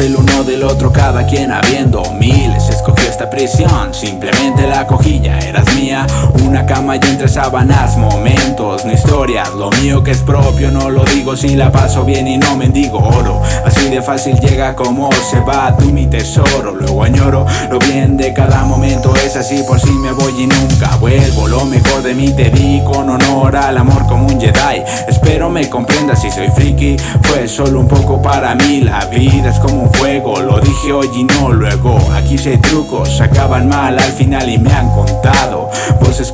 el uno del otro, cada quien habiendo miles. Escogió esta prisión, simplemente la cogilla eras mía Cama y entre sábanas, momentos, no historias. Lo mío que es propio, no lo digo si la paso bien y no mendigo oro. Así de fácil llega como se va tú mi tesoro. Luego añoro lo bien de cada momento, es así por si me voy y nunca vuelvo. Lo mejor de mí te di con honor al amor como un Jedi. Espero me comprendas si soy friki, fue solo un poco para mí. La vida es como un fuego, lo dije hoy y no luego. Aquí sé trucos, acaban mal al final y me han contado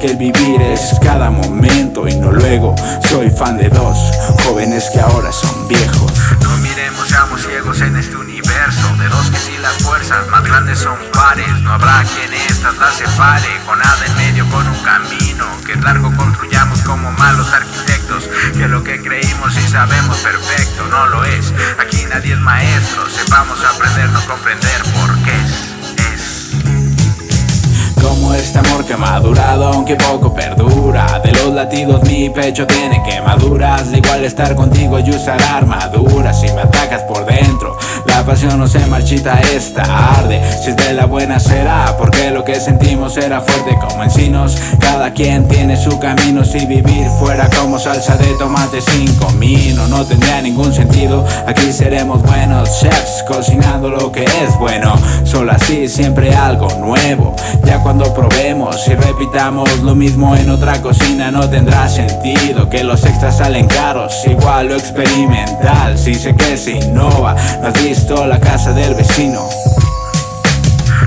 que el vivir es cada momento y no luego. Soy fan de dos jóvenes que ahora son viejos. No miremos, seamos ciegos en este universo. De dos que si las fuerzas más grandes son pares No habrá quien estas las separe. Con nada en medio, con un camino Que largo construyamos como malos arquitectos Que lo que creímos y sabemos perfecto no lo es. Aquí nadie es maestro, sepamos aprender, no comprender este amor que ha madurado aunque poco perdura De los latidos mi pecho tiene quemaduras. Igual estar contigo y usar armaduras. Si me atacas por dentro la pasión no se marchita, esta arde. Si es de la buena será Porque lo que sentimos era fuerte como encinos. Cada quien tiene su camino. Si vivir fuera como salsa de tomate sin comino No tendría ningún sentido. Aquí seremos buenos chefs Cocinando lo que es bueno. Solo así siempre algo nuevo. Ya cuando probemos y repitamos lo mismo en otra cocina No tendrá sentido que los extras salen caros Igual lo experimental Si sé que se innova No has visto la casa del vecino.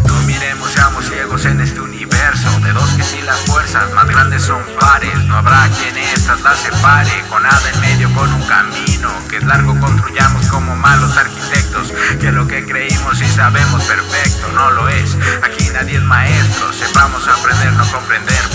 No miremos, seamos ciegos en este universo De dos que si las fuerzas más grandes son pares No habrá quien estas las separe Con nada en medio, con un camino Que es largo construyamos como malos arquitectos Que lo que creímos y sabemos perfecto no lo es Aquí nadie es maestro, sepamos aprender, no comprender